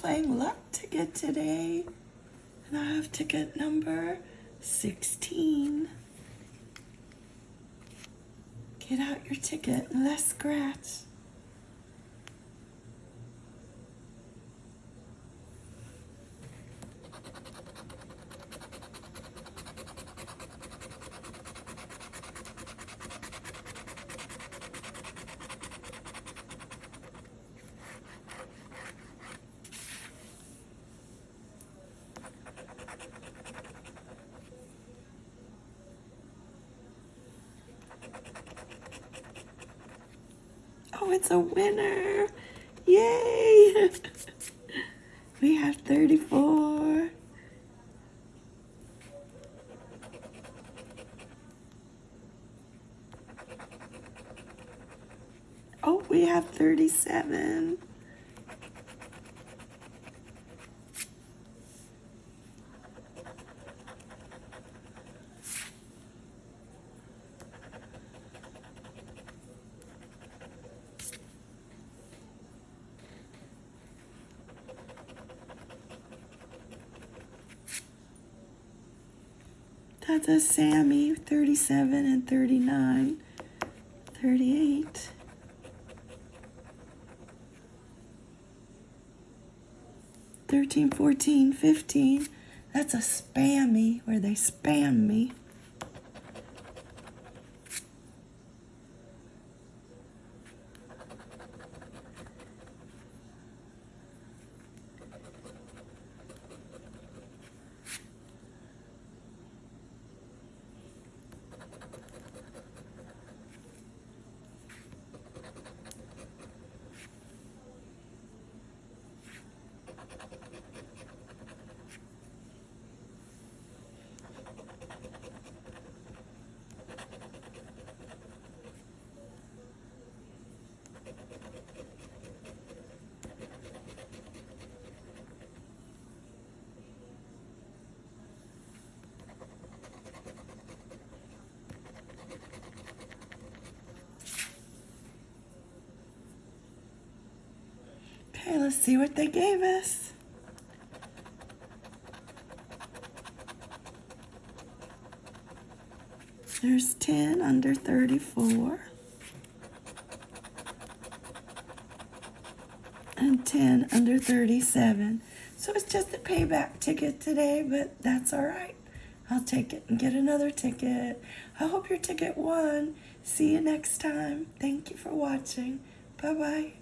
Playing Luck Ticket today. And I have ticket number 16. Get out your ticket and let's scratch. Oh, it's a winner. Yay. we have 34. Oh, we have 37. That's a Sammy, 37 and 39, 38. Thirteen, fourteen, fifteen. That's a spammy where they spam me. Okay, let's see what they gave us. There's 10 under 34. And 10 under 37. So it's just a payback ticket today, but that's all right. I'll take it and get another ticket. I hope your ticket won. See you next time. Thank you for watching. Bye-bye.